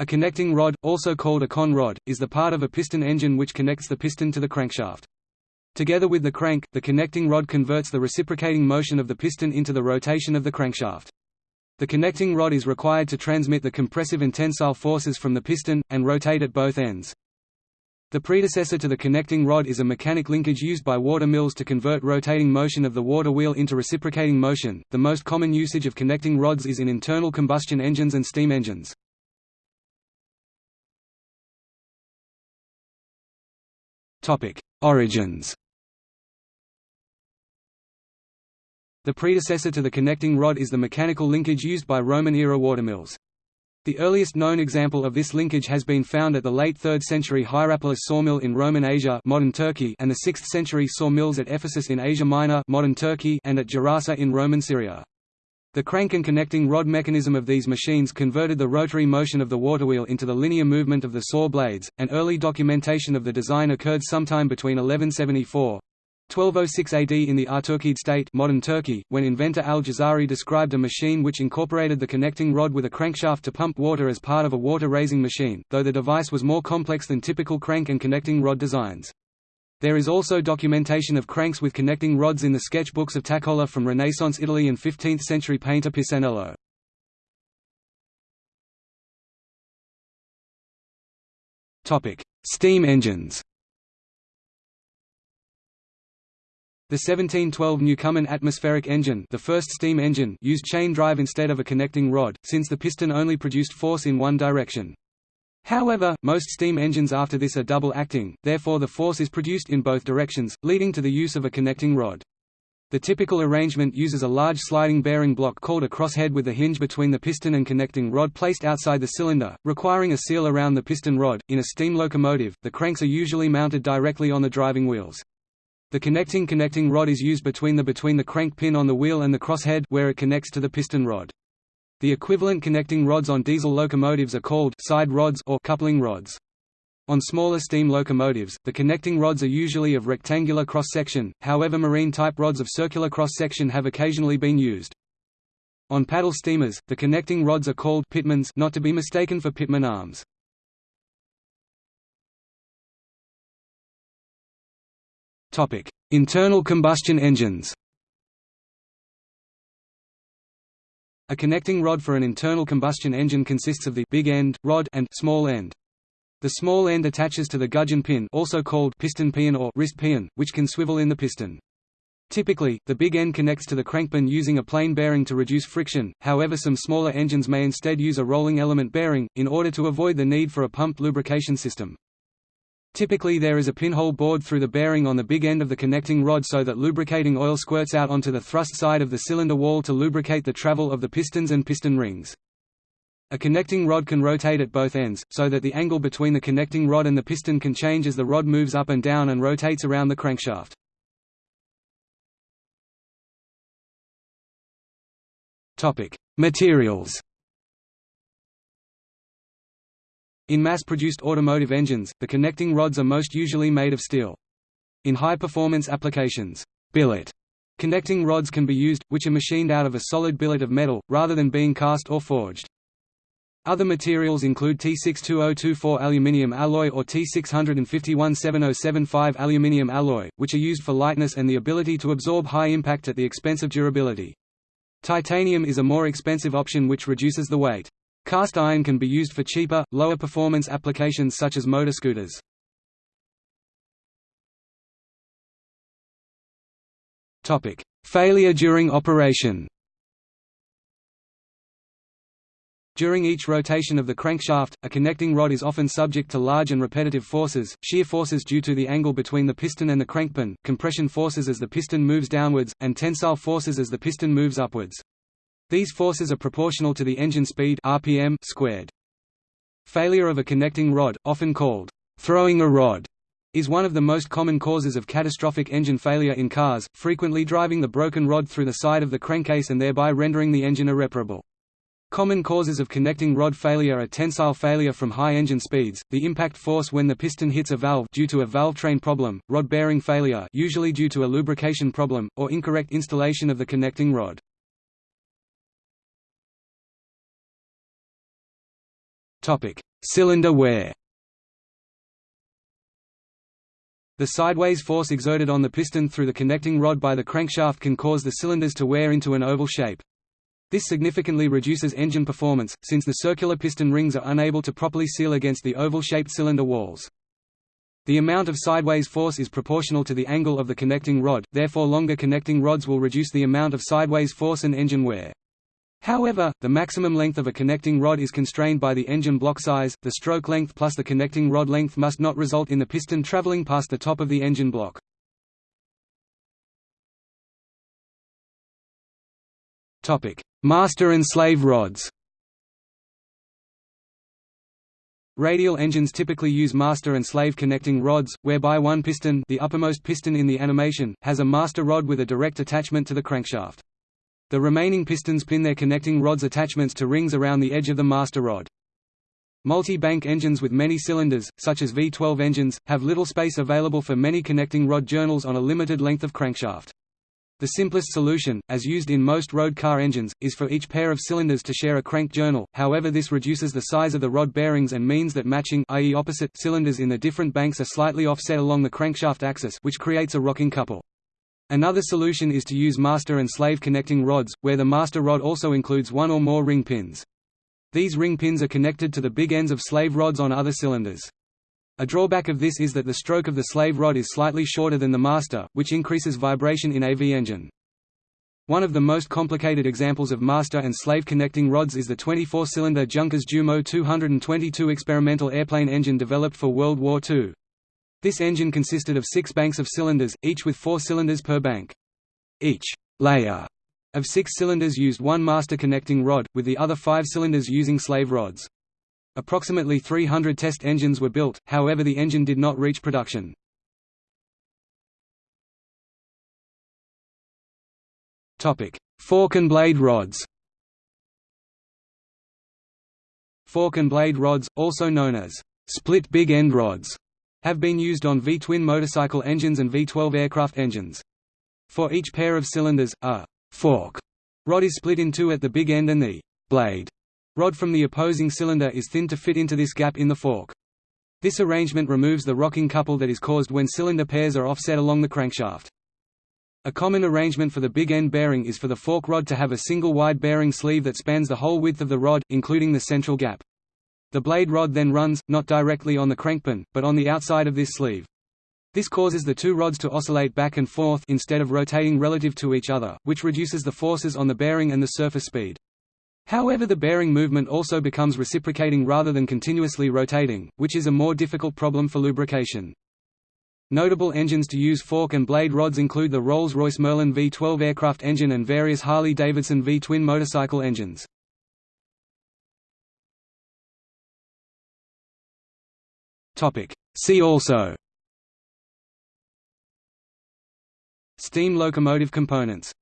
A connecting rod, also called a con rod, is the part of a piston engine which connects the piston to the crankshaft. Together with the crank, the connecting rod converts the reciprocating motion of the piston into the rotation of the crankshaft. The connecting rod is required to transmit the compressive and tensile forces from the piston, and rotate at both ends. The predecessor to the connecting rod is a mechanic linkage used by water mills to convert rotating motion of the water wheel into reciprocating motion. The most common usage of connecting rods is in internal combustion engines and steam engines. Topic: Origins. The predecessor to the connecting rod is the mechanical linkage used by Roman-era watermills. The earliest known example of this linkage has been found at the late 3rd century Hierapolis sawmill in Roman Asia modern Turkey and the 6th century sawmills at Ephesus in Asia Minor modern Turkey and at Gerasa in Roman Syria. The crank and connecting rod mechanism of these machines converted the rotary motion of the waterwheel into the linear movement of the saw blades. An early documentation of the design occurred sometime between 1174 1206 AD in the Artukid state modern Turkey, when inventor al-Jazari described a machine which incorporated the connecting rod with a crankshaft to pump water as part of a water-raising machine, though the device was more complex than typical crank and connecting rod designs. There is also documentation of cranks with connecting rods in the sketchbooks of Taccola from Renaissance Italy and 15th-century painter Pisanello. Steam engines The 1712 Newcomen atmospheric engine the first steam engine used chain drive instead of a connecting rod, since the piston only produced force in one direction. However, most steam engines after this are double-acting, therefore the force is produced in both directions, leading to the use of a connecting rod. The typical arrangement uses a large sliding bearing block called a crosshead with a hinge between the piston and connecting rod placed outside the cylinder, requiring a seal around the piston rod. In a steam locomotive, the cranks are usually mounted directly on the driving wheels. The connecting connecting rod is used between the between the crank pin on the wheel and the crosshead where it connects to the piston rod. The equivalent connecting rods on diesel locomotives are called side rods or coupling rods. On smaller steam locomotives, the connecting rods are usually of rectangular cross-section, however marine-type rods of circular cross-section have occasionally been used. On paddle steamers, the connecting rods are called pitmans not to be mistaken for pitman arms. Internal combustion engines A connecting rod for an internal combustion engine consists of the big end, rod and small end. The small end attaches to the gudgeon pin also called piston pin or wrist pin, which can swivel in the piston. Typically, the big end connects to the crankpin using a plain bearing to reduce friction, however some smaller engines may instead use a rolling element bearing, in order to avoid the need for a pumped lubrication system. Typically there is a pinhole bored through the bearing on the big end of the connecting rod so that lubricating oil squirts out onto the thrust side of the cylinder wall to lubricate the travel of the pistons and piston rings. A connecting rod can rotate at both ends, so that the angle between the connecting rod and the piston can change as the rod moves up and down and rotates around the crankshaft. Materials In mass-produced automotive engines, the connecting rods are most usually made of steel. In high-performance applications, billet connecting rods can be used, which are machined out of a solid billet of metal, rather than being cast or forged. Other materials include T62024 aluminium alloy or T6517075 aluminium alloy, which are used for lightness and the ability to absorb high impact at the expense of durability. Titanium is a more expensive option which reduces the weight. Cast iron can be used for cheaper, lower performance applications such as motor scooters. Topic: Failure during operation During each rotation of the crankshaft, a connecting rod is often subject to large and repetitive forces, shear forces due to the angle between the piston and the crankpin, compression forces as the piston moves downwards, and tensile forces as the piston moves upwards. These forces are proportional to the engine speed RPM squared. Failure of a connecting rod, often called throwing a rod, is one of the most common causes of catastrophic engine failure in cars, frequently driving the broken rod through the side of the crankcase and thereby rendering the engine irreparable. Common causes of connecting rod failure are tensile failure from high engine speeds, the impact force when the piston hits a valve due to a valve train problem, rod bearing failure usually due to a lubrication problem, or incorrect installation of the connecting rod. Cylinder wear. The sideways force exerted on the piston through the connecting rod by the crankshaft can cause the cylinders to wear into an oval shape. This significantly reduces engine performance, since the circular piston rings are unable to properly seal against the oval-shaped cylinder walls. The amount of sideways force is proportional to the angle of the connecting rod, therefore longer connecting rods will reduce the amount of sideways force and engine wear. However, the maximum length of a connecting rod is constrained by the engine block size, the stroke length plus the connecting rod length must not result in the piston traveling past the top of the engine block. Master and slave rods Radial engines typically use master and slave connecting rods, whereby one piston the uppermost piston in the animation, has a master rod with a direct attachment to the crankshaft. The remaining pistons pin their connecting rods attachments to rings around the edge of the master rod. Multi-bank engines with many cylinders, such as V12 engines, have little space available for many connecting rod journals on a limited length of crankshaft. The simplest solution, as used in most road car engines, is for each pair of cylinders to share a crank journal, however this reduces the size of the rod bearings and means that matching i.e. opposite cylinders in the different banks are slightly offset along the crankshaft axis which creates a rocking couple. Another solution is to use master and slave connecting rods, where the master rod also includes one or more ring pins. These ring pins are connected to the big ends of slave rods on other cylinders. A drawback of this is that the stroke of the slave rod is slightly shorter than the master, which increases vibration in a V-engine. One of the most complicated examples of master and slave connecting rods is the 24-cylinder Junkers Jumo 222 experimental airplane engine developed for World War II. This engine consisted of six banks of cylinders, each with four cylinders per bank. Each layer of six cylinders used one master connecting rod, with the other five cylinders using slave rods. Approximately 300 test engines were built, however the engine did not reach production. Fork and blade rods Fork and blade rods, also known as split big end rods, have been used on V-twin motorcycle engines and V-12 aircraft engines. For each pair of cylinders, a fork rod is split in two at the big end and the blade rod from the opposing cylinder is thin to fit into this gap in the fork. This arrangement removes the rocking couple that is caused when cylinder pairs are offset along the crankshaft. A common arrangement for the big end bearing is for the fork rod to have a single wide bearing sleeve that spans the whole width of the rod, including the central gap. The blade rod then runs, not directly on the crankpin, but on the outside of this sleeve. This causes the two rods to oscillate back and forth instead of rotating relative to each other, which reduces the forces on the bearing and the surface speed. However the bearing movement also becomes reciprocating rather than continuously rotating, which is a more difficult problem for lubrication. Notable engines to use fork and blade rods include the Rolls-Royce Merlin V12 aircraft engine and various Harley-Davidson V-twin motorcycle engines. See also. Steam locomotive components